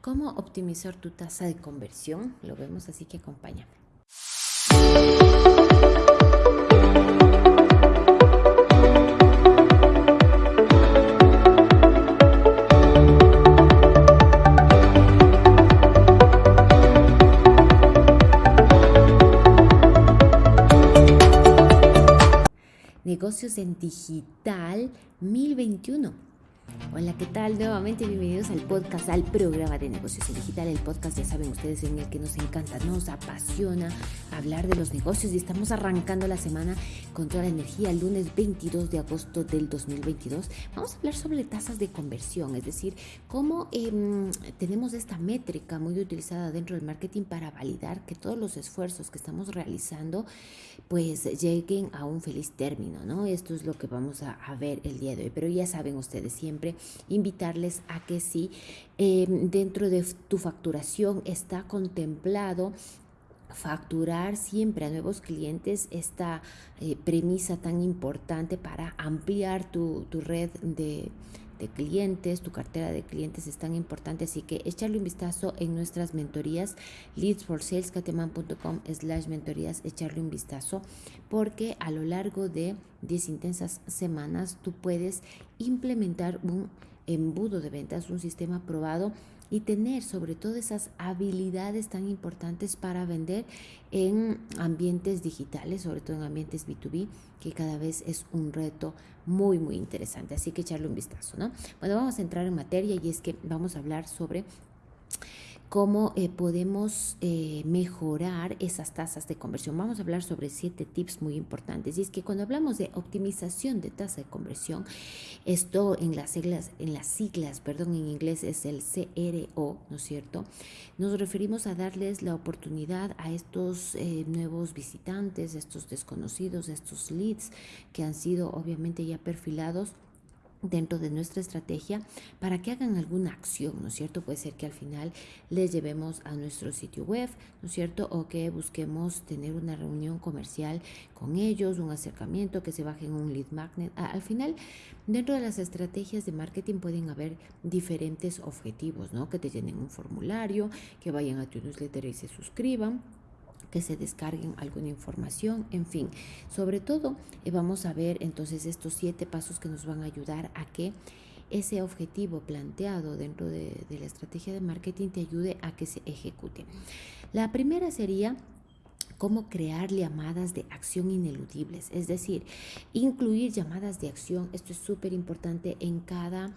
cómo optimizar tu tasa de conversión. Lo vemos, así que acompáñame. Negocios en Digital 1021 Hola, ¿qué tal? Nuevamente bienvenidos al podcast, al programa de negocios en digital, el podcast, ya saben ustedes, en el que nos encanta, nos apasiona hablar de los negocios y estamos arrancando la semana con toda la energía, el lunes 22 de agosto del 2022. Vamos a hablar sobre tasas de conversión, es decir, cómo em, tenemos esta métrica muy utilizada dentro del marketing para validar que todos los esfuerzos que estamos realizando pues lleguen a un feliz término, ¿no? Esto es lo que vamos a, a ver el día de hoy, pero ya saben ustedes siempre invitarles a que si em, dentro de tu facturación está contemplado facturar siempre a nuevos clientes esta eh, premisa tan importante para ampliar tu, tu red de, de clientes, tu cartera de clientes es tan importante, así que echarle un vistazo en nuestras mentorías, leadsforsalescateman.com slash mentorías, echarle un vistazo, porque a lo largo de 10 intensas semanas tú puedes implementar un embudo de ventas, un sistema probado y tener sobre todo esas habilidades tan importantes para vender en ambientes digitales, sobre todo en ambientes B2B, que cada vez es un reto muy, muy interesante. Así que echarle un vistazo, ¿no? Bueno, vamos a entrar en materia y es que vamos a hablar sobre cómo eh, podemos eh, mejorar esas tasas de conversión. Vamos a hablar sobre siete tips muy importantes. Y es que cuando hablamos de optimización de tasa de conversión, esto en las siglas, en las siglas, perdón, en inglés es el CRO, ¿no es cierto? Nos referimos a darles la oportunidad a estos eh, nuevos visitantes, estos desconocidos, estos leads que han sido obviamente ya perfilados dentro de nuestra estrategia para que hagan alguna acción, ¿no es cierto? Puede ser que al final les llevemos a nuestro sitio web, ¿no es cierto? O que busquemos tener una reunión comercial con ellos, un acercamiento, que se bajen un lead magnet. Al final, dentro de las estrategias de marketing pueden haber diferentes objetivos, ¿no? Que te llenen un formulario, que vayan a tu newsletter y se suscriban que se descarguen alguna información, en fin. Sobre todo, eh, vamos a ver entonces estos siete pasos que nos van a ayudar a que ese objetivo planteado dentro de, de la estrategia de marketing te ayude a que se ejecute. La primera sería cómo crear llamadas de acción ineludibles, es decir, incluir llamadas de acción. Esto es súper importante en cada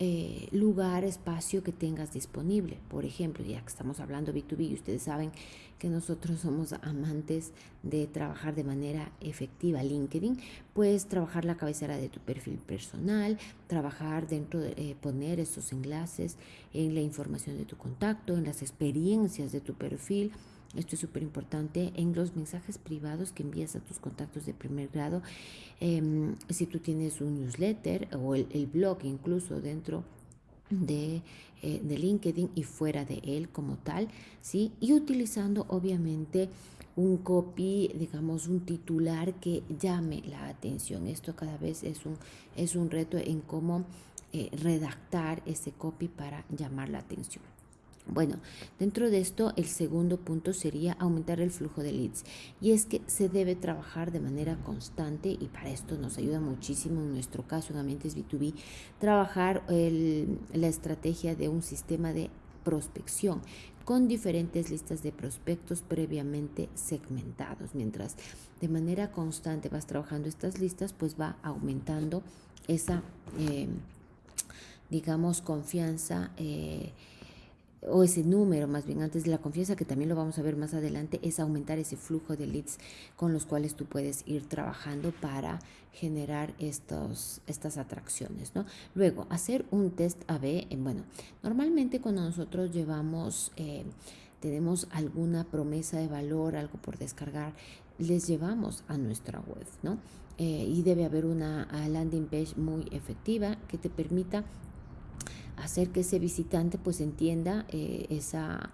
eh, lugar, espacio que tengas disponible. Por ejemplo, ya que estamos hablando B2B, ustedes saben que nosotros somos amantes de trabajar de manera efectiva LinkedIn, puedes trabajar la cabecera de tu perfil personal, trabajar dentro de eh, poner esos enlaces en la información de tu contacto, en las experiencias de tu perfil esto es súper importante en los mensajes privados que envías a tus contactos de primer grado. Em, si tú tienes un newsletter o el, blog incluso dentro de, eh, de, LinkedIn y fuera de él como tal, ¿sí? Y utilizando obviamente un copy, digamos, un titular que llame la atención. Esto cada vez es un, es un reto en cómo eh, redactar ese copy para llamar la atención. Bueno, dentro de esto el segundo punto sería aumentar el flujo de leads y es que se debe trabajar de manera constante y para esto nos ayuda muchísimo en nuestro caso en ambientes B2B trabajar la estrategia de un sistema de prospección con diferentes listas de prospectos previamente segmentados. Mientras de manera constante vas trabajando estas listas, pues va aumentando esa, eh, digamos, confianza. Eh, o ese número más bien antes de la confianza, que también lo vamos a ver más adelante, es aumentar ese flujo de leads con los cuales tú puedes ir trabajando para generar estos, estas atracciones. ¿no? Luego, hacer un test AB. Bueno, normalmente cuando nosotros llevamos, eh, tenemos alguna promesa de valor, algo por descargar, les llevamos a nuestra web, ¿no? Eh, y debe haber una landing page muy efectiva que te permita hacer que ese visitante pues entienda eh, esa,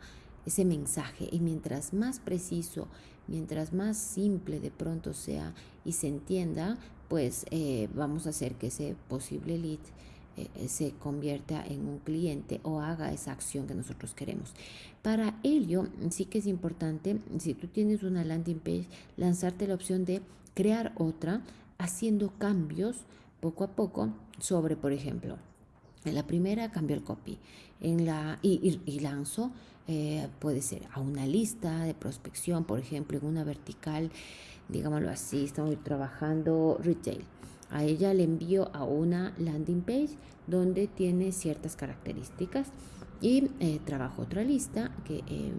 ese mensaje. Y mientras más preciso, mientras más simple de pronto sea y se entienda, pues eh, vamos a hacer que ese posible lead eh, se convierta en un cliente o haga esa acción que nosotros queremos. Para ello, sí que es importante, si tú tienes una landing page, lanzarte la opción de crear otra haciendo cambios poco a poco sobre, por ejemplo, en la primera cambio el copy. En la, y, y, eh, puede ser a una lista de prospección, por ejemplo, en una vertical, digámoslo así, estamos trabajando retail. A ella le envío a una landing page donde tiene ciertas características y eh, trabajo otra lista que eh,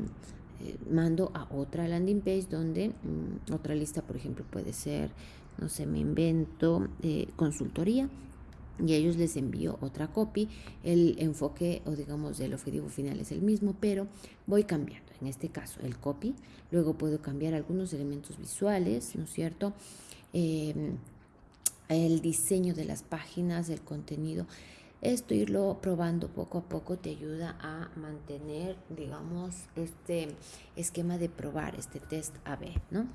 mando a otra landing page donde mm, otra lista, por ejemplo, puede ser, no sé, me invento consultoría y ellos les envío otra copy. El enfoque o digamos el objetivo final es el mismo, pero voy cambiando. En este caso, el copy. Luego puedo cambiar algunos elementos visuales, ¿no es cierto? el diseño de las páginas, el contenido. Esto irlo probando poco a poco te ayuda a mantener, digamos, este esquema de probar, este test AB, ¿no?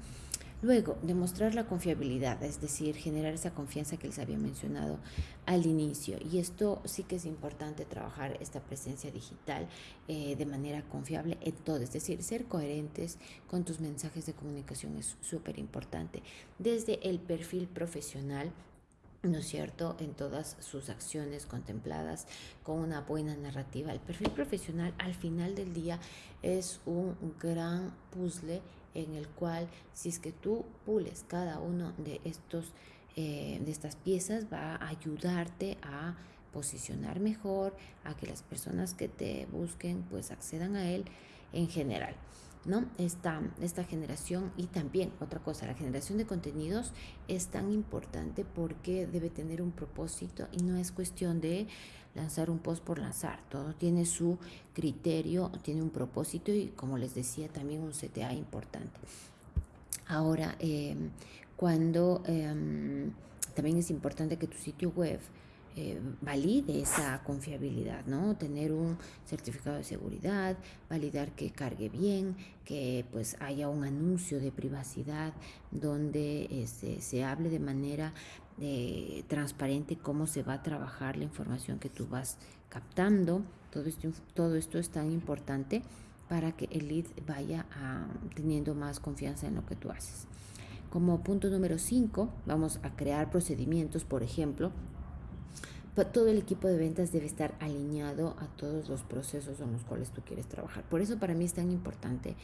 Luego, demostrar la confiabilidad, es decir, generar esa confianza que les había mencionado al inicio. Y esto sí que es importante trabajar esta presencia digital eh, de manera confiable en todo, es decir, ser coherentes con tus mensajes de comunicación es súper importante. Desde el perfil profesional, ¿no es cierto?, en todas sus acciones contempladas con una buena narrativa. El perfil profesional al final del día es un gran puzzle en el cual si es que tú pules cada uno de estos eh, de estas piezas va a ayudarte a posicionar mejor a que las personas que te busquen pues accedan a él en general ¿no? Esta, esta generación y también otra cosa, la generación de contenidos es tan importante porque debe tener un propósito y no es cuestión de lanzar un post por lanzar, todo tiene su criterio, tiene un propósito y como les decía también un CTA importante. Ahora, em, cuando em, también es importante que tu sitio web eh, valide esa confiabilidad, ¿no? Tener un certificado de seguridad, validar que cargue bien, que pues haya un anuncio de privacidad donde este, se hable de manera eh, transparente cómo se va a trabajar la información que tú vas captando. Todo esto, todo esto es tan importante para que el lead vaya teniendo más confianza en lo que tú haces. Como punto número 5, vamos a crear procedimientos, por ejemplo, todo el equipo de ventas debe estar alineado a todos los procesos en los cuales tú quieres trabajar. Por eso para mí es tan importante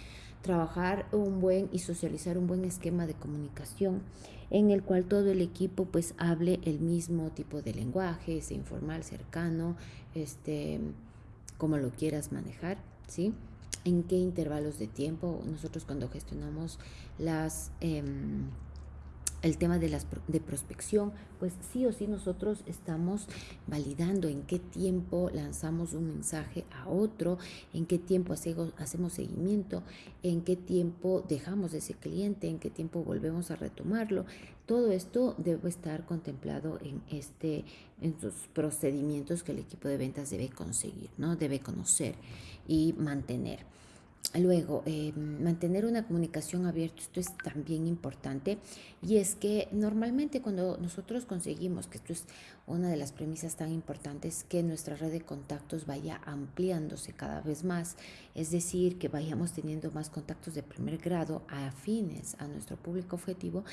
trabajar un buen y socializar un buen esquema de comunicación en el cual todo el equipo pues hable el mismo tipo de lenguaje, sea informal, cercano, este, como lo quieras manejar, ¿sí? En qué intervalos de tiempo nosotros cuando gestionamos las... Em, el tema de, las, de prospección, pues sí o sí nosotros estamos validando en qué tiempo lanzamos un mensaje a otro, en qué tiempo hacemos, seguimiento, en qué tiempo dejamos ese cliente, en qué tiempo volvemos a retomarlo. Todo esto debe estar contemplado en este en sus procedimientos que el equipo de ventas debe conseguir, ¿no? Debe conocer y mantener. Luego, eh, mantener una comunicación abierta, esto es también importante y es que normalmente cuando nosotros conseguimos, que esto es una de las premisas tan importantes, que nuestra red de contactos vaya ampliándose cada vez más, es decir, que vayamos teniendo más contactos de primer grado afines a nuestro público objetivo,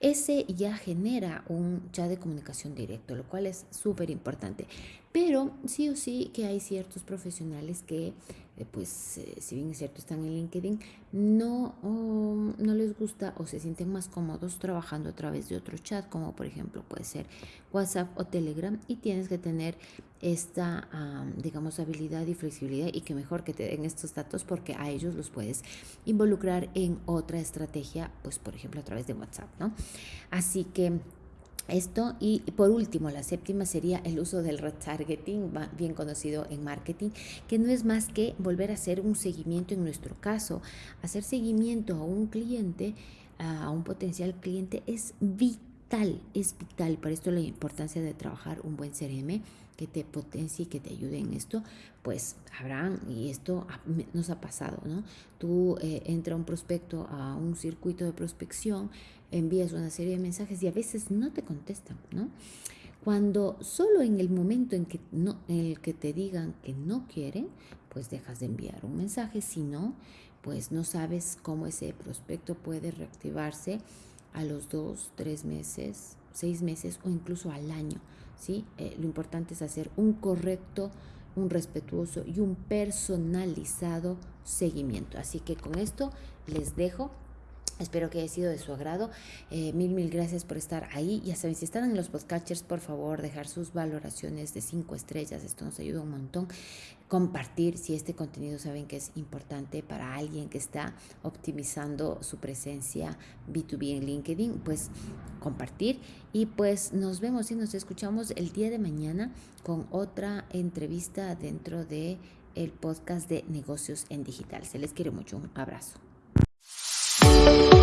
ese ya genera un chat de comunicación directo, lo cual es súper importante. Pero sí o sí que hay ciertos profesionales que, eh, pues, eh, si bien es cierto, están en LinkedIn, no, no les gusta o se sienten más cómodos trabajando a través de otro chat, como por ejemplo puede ser WhatsApp o Telegram, y tienes que tener esta, digamos, habilidad y flexibilidad y que mejor que te den estos datos porque a ellos los puedes involucrar en otra estrategia, pues por ejemplo a través de WhatsApp, ¿no? Así que esto y por último, la séptima sería el uso del retargeting, bien conocido en marketing, que no es más que volver a hacer un seguimiento en nuestro caso. Hacer seguimiento a un cliente, a un potencial cliente es vital, es vital. Para esto la importancia de trabajar un buen CRM que te potencie y que te ayude en esto, pues habrán, y esto nos ha pasado, ¿no? Tú eh, entra un prospecto a un circuito de prospección, envías una serie de mensajes y a veces no te contestan, ¿no? Cuando solo en el momento en, que no, en el que te digan que no quieren, pues dejas de enviar un mensaje. Si no, pues no sabes cómo ese prospecto puede reactivarse a los dos, tres meses, seis meses o incluso al año. ¿Sí? Eh, lo importante es hacer un correcto, un respetuoso y un personalizado seguimiento. Así que con esto les dejo. Espero que haya sido de su agrado. Eh, mil, mil gracias por estar ahí. Ya saben, si están en los podcasters, por favor, dejar sus valoraciones de cinco estrellas. Esto nos ayuda un montón. Compartir si este contenido saben que es importante para alguien que está optimizando su presencia B2B en LinkedIn, pues compartir. Y pues nos vemos y nos escuchamos el día de mañana con otra entrevista dentro de podcast de negocios en digital. Se les quiere mucho. Un abrazo. Thank you.